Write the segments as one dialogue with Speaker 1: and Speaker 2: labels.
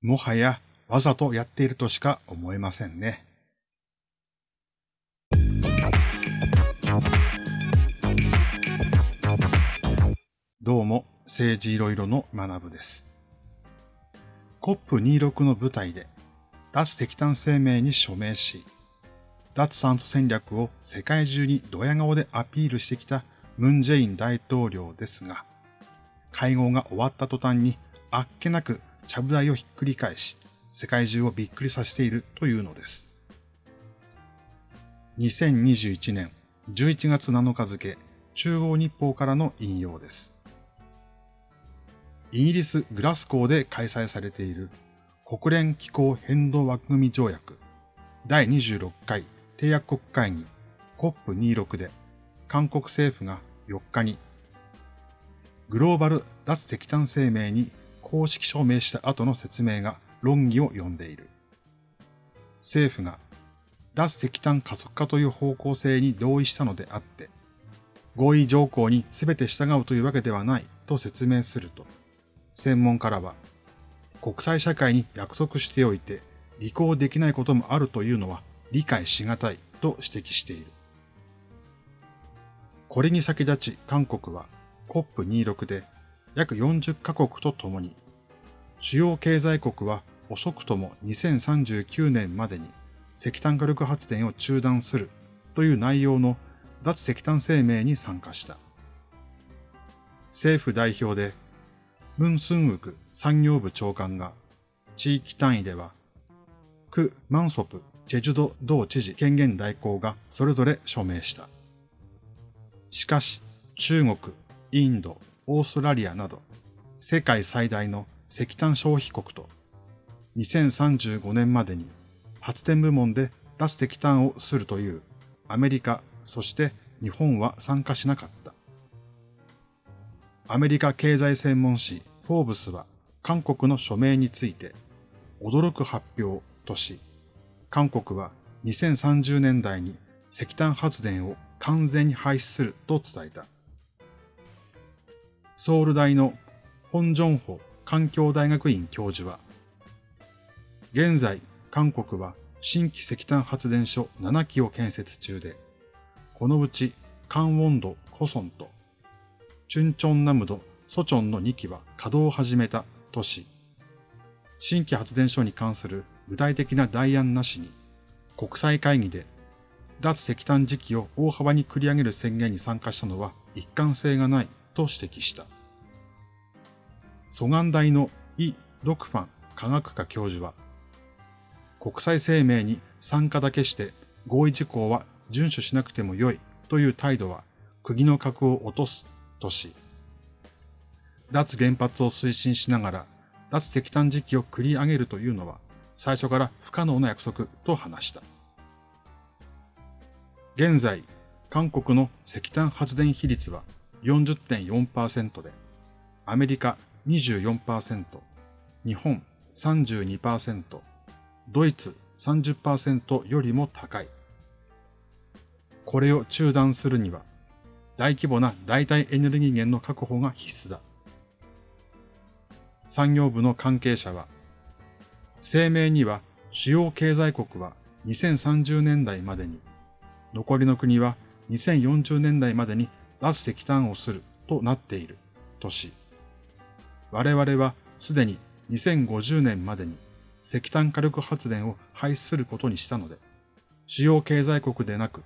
Speaker 1: もはやわざとやっているとしか思えませんね。どうも、政治いろいろの学部です。COP26 の舞台で脱石炭声明に署名し、脱炭素戦略を世界中にドヤ顔でアピールしてきたムン・ジェイン大統領ですが、会合が終わった途端にあっけなくちゃぶ台をひっくり返し、世界中をびっくりさせているというのです。2021年11月7日付、中央日報からの引用です。イギリス・グラスコーで開催されている国連気候変動枠組条約第26回締約国会議 COP26 で韓国政府が4日にグローバル脱石炭声明に公式署名した後の説明が論議を呼んでいる。政府が脱石炭加速化という方向性に同意したのであって、合意条項に全て従うというわけではないと説明すると、専門家らは、国際社会に約束しておいて履行できないこともあるというのは理解しがたいと指摘している。これに先立ち韓国は COP26 で約40カ国とともに、主要経済国は遅くとも2039年までに石炭火力発電を中断するという内容の脱石炭声明に参加した。政府代表で、ムン・スンウク産業部長官が、地域単位では、ク・マンソプ・ジェジュド道知事権限代行がそれぞれ署名した。しかし、中国、インド、オーストラリアなど、世界最大の石炭消費国と、2035年までに発電部門で脱石炭をするというアメリカ、そして日本は参加しなかった。アメリカ経済専門誌フォーブスは韓国の署名について驚く発表とし、韓国は2030年代に石炭発電を完全に廃止すると伝えた。ソウル大の本ジョンホ環境大学院教授は、現在、韓国は新規石炭発電所7基を建設中で、このうち、カンウォンド、コソンと、チュンチョンナムド、ソチョンの2基は稼働を始めたとし、新規発電所に関する具体的な代案なしに、国際会議で脱石炭時期を大幅に繰り上げる宣言に参加したのは一貫性がないと指摘した。蘇岸大のイ・ドクファン科学科教授は、国際声明に参加だけして合意事項は遵守しなくてもよいという態度は釘の格を落とすとし、脱原発を推進しながら脱石炭時期を繰り上げるというのは最初から不可能な約束と話した。現在、韓国の石炭発電比率は40.4%で、アメリカ24%、日本32%、ドイツ30%よりも高い。これを中断するには、大規模な代替エネルギー源の確保が必須だ。産業部の関係者は、声明には主要経済国は2030年代までに、残りの国は2040年代までに脱石炭をするとなっているとし、我々はすでに2050年までに石炭火力発電を廃止することにしたので、主要経済国でなく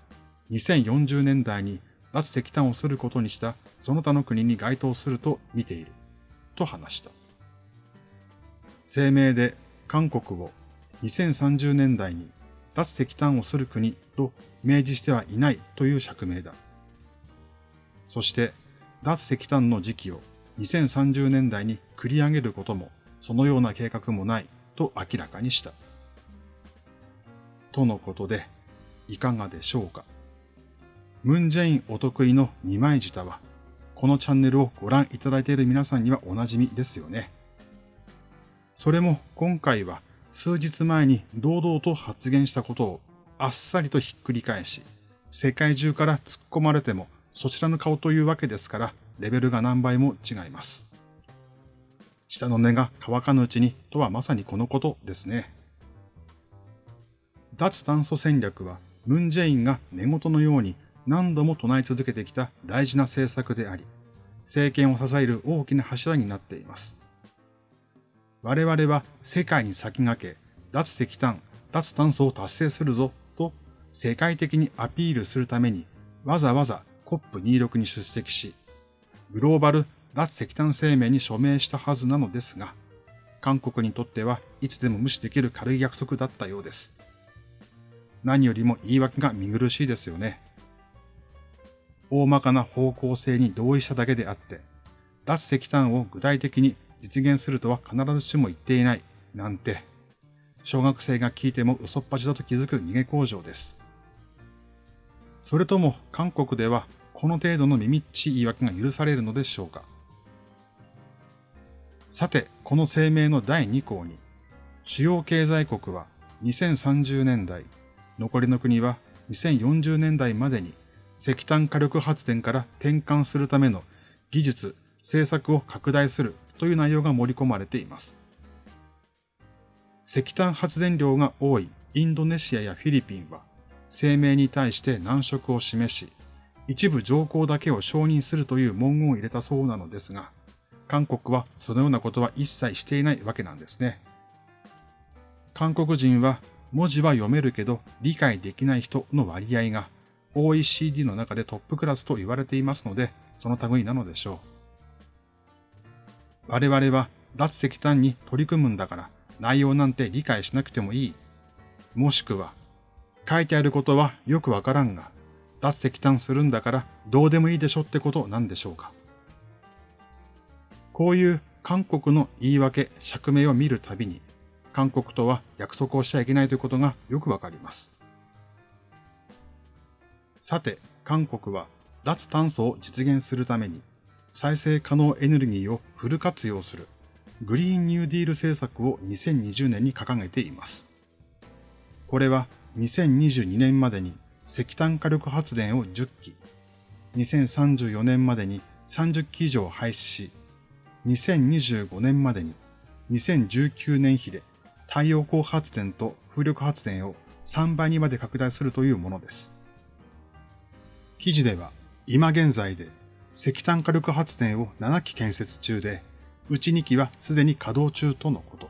Speaker 1: 2040年代に脱石炭をすることにしたその他の国に該当すると見ていると話した。声明で韓国を2030年代に脱石炭をする国と明示してはいないという釈明だ。そして、脱石炭の時期を2030年代に繰り上げることも、そのような計画もないと明らかにした。とのことで、いかがでしょうか。ムンジェインお得意の二枚舌は、このチャンネルをご覧いただいている皆さんにはおなじみですよね。それも今回は数日前に堂々と発言したことをあっさりとひっくり返し、世界中から突っ込まれてもそちらの顔というわけですから、レベルが何倍も違います。下の根が乾かぬうちにとはまさにこのことですね。脱炭素戦略はムン・ジェインが寝言のように何度も唱え続けてきた大事な政策であり、政権を支える大きな柱になっています。我々は世界に先駆け、脱石炭、脱炭素を達成するぞと世界的にアピールするためにわざわざ COP26 に出席し、グローバル脱石炭声明に署名したはずなのですが、韓国にとってはいつでも無視できる軽い約束だったようです。何よりも言い訳が見苦しいですよね。大まかな方向性に同意しただけであって、脱石炭を具体的に実現するとは必ずしも言っていない、なんて、小学生が聞いても嘘っぱちだと気づく逃げ工場です。それとも韓国ではこの程度の耳っちい言い訳が許されるのでしょうかさて、この声明の第2項に、主要経済国は2030年代、残りの国は2040年代までに石炭火力発電から転換するための技術、政策を拡大するという内容が盛り込まれています。石炭発電量が多いインドネシアやフィリピンは声明に対して難色を示し、一部条項だけを承認するという文言を入れたそうなのですが、韓国はそのようなことは一切していないわけなんですね。韓国人は文字は読めるけど理解できない人の割合が OECD の中でトップクラスと言われていますので、その類なのでしょう。我々は脱石炭に取り組むんだから内容なんて理解しなくてもいい。もしくは、書いてあることはよくわからんが、脱石炭するんだからどうでもいいでしょってことなんでしょうか。こういう韓国の言い訳、釈明を見るたびに、韓国とは約束をしちゃいけないということがよくわかります。さて、韓国は脱炭素を実現するために再生可能エネルギーをフル活用するグリーンニューディール政策を2020年に掲げています。これは2022年までに石炭火力発電を10基、2034年までに30基以上廃止し、2025年までに2019年比で太陽光発電と風力発電を3倍にまで拡大するというものです。記事では、今現在で石炭火力発電を7基建設中で、うち2基はすでに稼働中とのこと。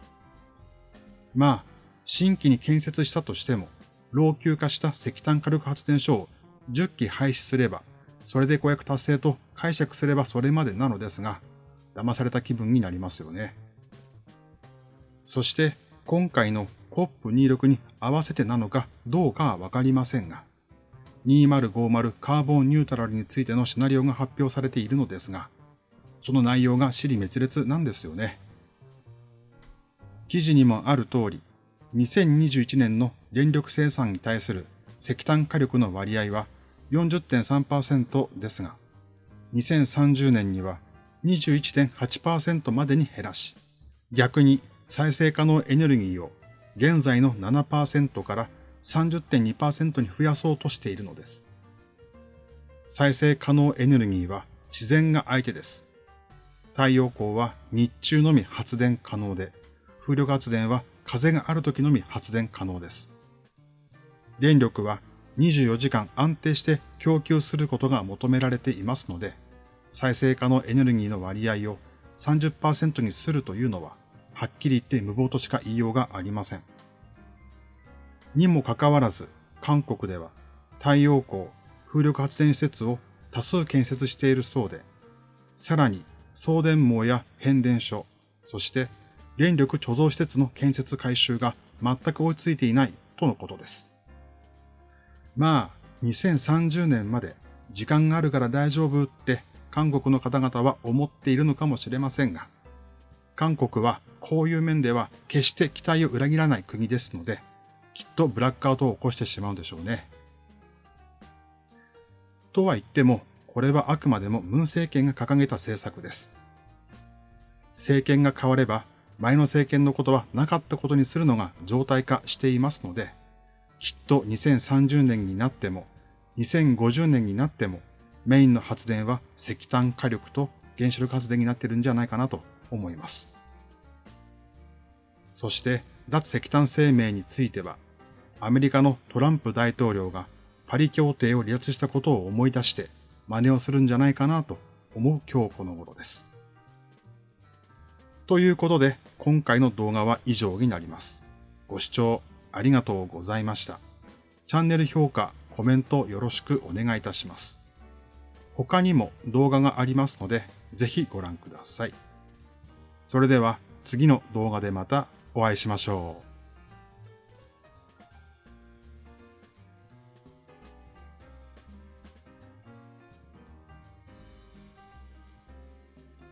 Speaker 1: まあ、新規に建設したとしても、老朽化した石炭火力発電所を10基廃止すれば、それで公約達成と解釈すればそれまでなのですが、騙された気分になりますよね。そして今回の COP26 に合わせてなのかどうかはわかりませんが、2050カーボンニュートラルについてのシナリオが発表されているのですが、その内容が尻滅裂なんですよね。記事にもある通り、2021年の電力生産に対する石炭火力の割合は40.3%ですが、2030年には21.8%までに減らし、逆に再生可能エネルギーを現在の7%から30.2%に増やそうとしているのです。再生可能エネルギーは自然が相手です。太陽光は日中のみ発電可能で、風力発電は風がある時のみ発電可能です。電力は24時間安定して供給することが求められていますので、再生可能エネルギーの割合を30%にするというのは、はっきり言って無謀としか言いようがありません。にもかかわらず、韓国では太陽光、風力発電施設を多数建設しているそうで、さらに送電網や変電所、そして電力貯蔵施設の建設改修が全く追いついていないとのことです。まあ、2030年まで時間があるから大丈夫って韓国の方々は思っているのかもしれませんが、韓国はこういう面では決して期待を裏切らない国ですので、きっとブラックアウトを起こしてしまうんでしょうね。とは言っても、これはあくまでも文政権が掲げた政策です。政権が変われば、前の政権のことはなかったことにするのが常態化していますので、きっと2030年になっても、2050年になっても、メインの発電は石炭火力と原子力発電になってるんじゃないかなと思います。そして脱石炭声明については、アメリカのトランプ大統領がパリ協定を離脱したことを思い出して真似をするんじゃないかなと思う今日この頃です。ということで、今回の動画は以上になります。ご視聴ありがとうございました。チャンネル評価、コメントよろしくお願いいたします。他にも動画がありますので、ぜひご覧ください。それでは次の動画でまたお会いしましょう。